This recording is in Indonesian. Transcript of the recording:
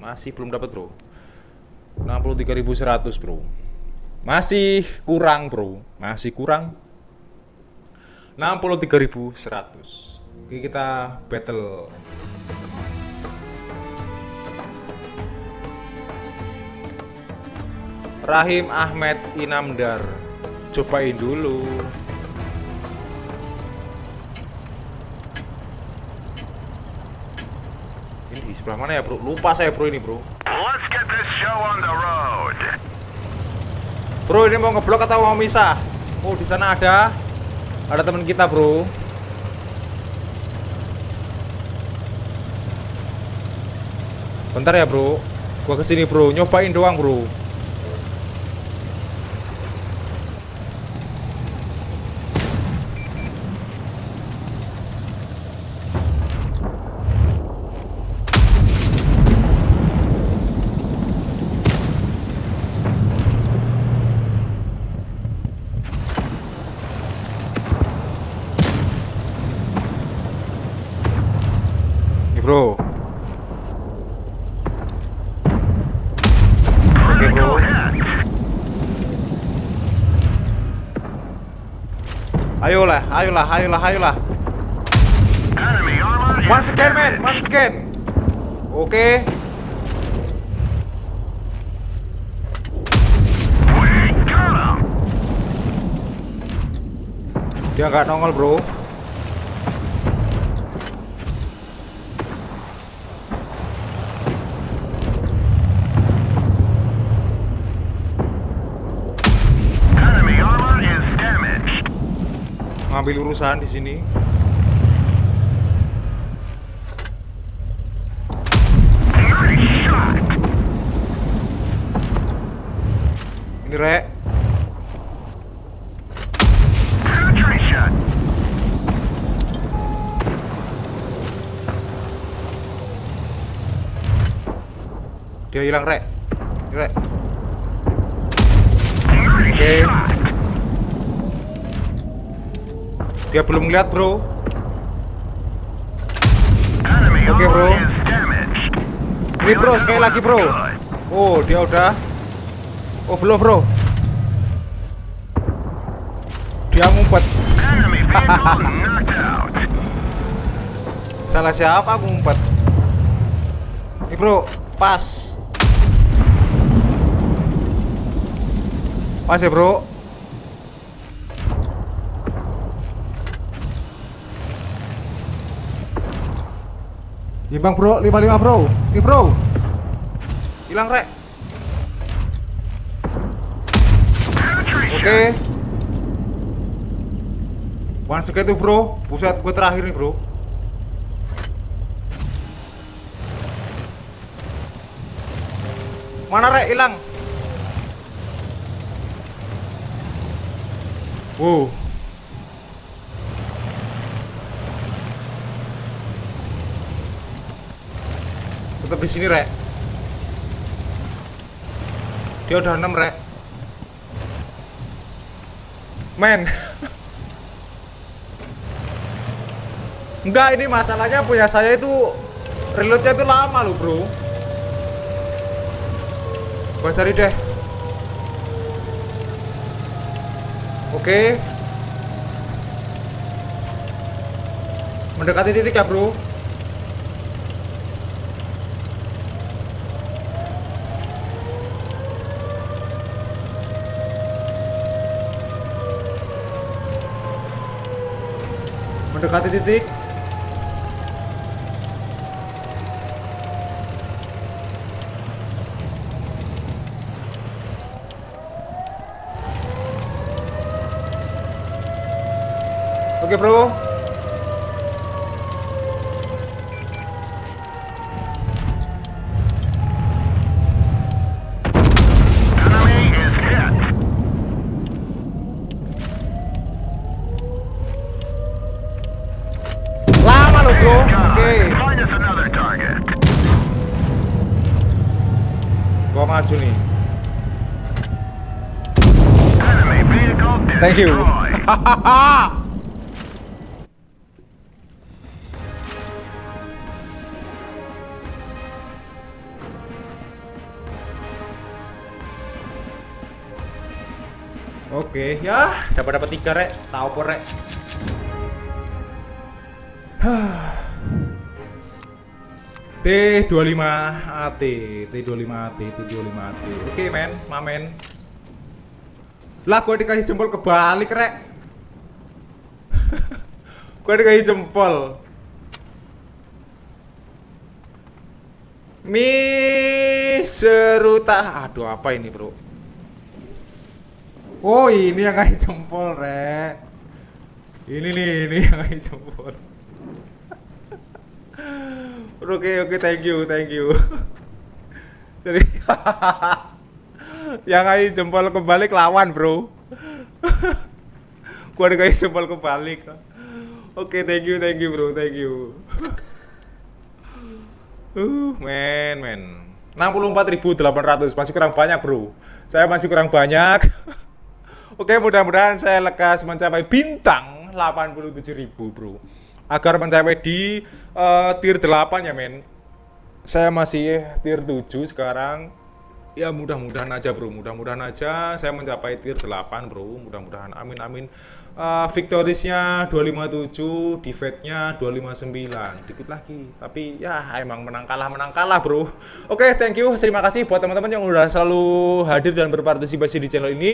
Masih belum dapat, Bro. 63.100, Bro. Masih kurang, Bro. Masih kurang. 63.100. Oke, kita battle. Rahim Ahmed Inamdar. Cobain dulu. Ini di sebelah mana ya, Bro? Lupa saya, Bro, ini, Bro. Let's get this show on the road. Bro, ini mau ngeblok atau mau misah? Oh, di sana ada ada teman kita, Bro. Bentar ya, Bro. Gua ke sini, Bro. Nyobain doang, Bro. Nih, Bro. Oke, Bro. Ayolah, ayolah, ayolah, ayolah. Once again, man. Once again. Oke. Him. Dia nggak nongol, bro. Ngambil urusan di sini. Ini rek. Dia hilang rek. Rek. Oke. shot. Dia belum ngeliat, bro. Oke, armor bro. Ini bro, sekali lagi bro. Oh, dia udah. Oh, belum bro. Dia ngumpet. Salah siapa ngumpet? Ini bro, pas. Pas ya bro. Imbang bro, 55 bro. Nih bro. Hilang rek. Oke. One second bro. Buset, gue terakhir nih bro. Mana rek hilang? Wow. Tetap di sini rek. Dia udah 6 rek. Men. Enggak, ini masalahnya punya saya itu reloadnya itu lama loh, Bro. Gua cari deh. Oke. Mendekati titik ya, Bro. Mendekati titik. Oke, Bro. gua maju nih? Thank you. Oke, okay, ya. Dapat dapat tiga rek, tahu rek. T25 AT, T25 AT, T25 AT. Oke men, mamen. Lah gue dikasih jempol kebalik rek. gue dikasih jempol. Mi seruta. Aduh apa ini bro? Oh ini yang kasih jempol rek. Ini nih, ini yang kasih jempol. Oke oke thank you thank you. Jadi yang kasih jempol kebalik lawan bro. Gua ada kasih jempol kebalik. Oke thank you thank you bro thank you. Uh men men. 64.800 masih kurang banyak bro. Saya masih kurang banyak. Oke mudah-mudahan saya lekas mencapai bintang 87.000 bro. Agar mencapai di uh, tier 8 ya men. Saya masih tier 7 sekarang. Ya mudah-mudahan aja bro. Mudah-mudahan aja saya mencapai tier 8 bro. Mudah-mudahan. Amin amin. Uh, victoriesnya 257 defeatnya 259 dikit lagi. Tapi ya emang menang kalah menang kalah bro. Oke thank you. Terima kasih buat teman-teman yang udah selalu hadir dan berpartisipasi di channel ini